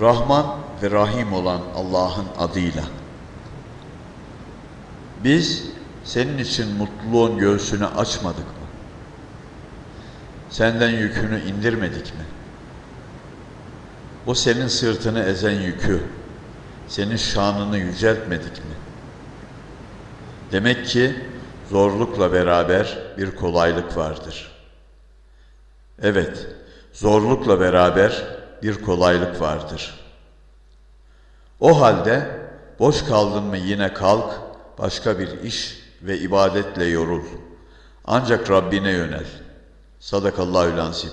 Rahman ve Rahim olan Allah'ın adıyla. Biz senin için mutluluğun göğsünü açmadık mı? Senden yükünü indirmedik mi? O senin sırtını ezen yükü, senin şanını yüceltmedik mi? Demek ki zorlukla beraber bir kolaylık vardır. Evet, zorlukla beraber bir kolaylık vardır. O halde boş kaldın mı yine kalk, başka bir iş ve ibadetle yorul. Ancak Rabbine yönel. Sadakallahü lansim.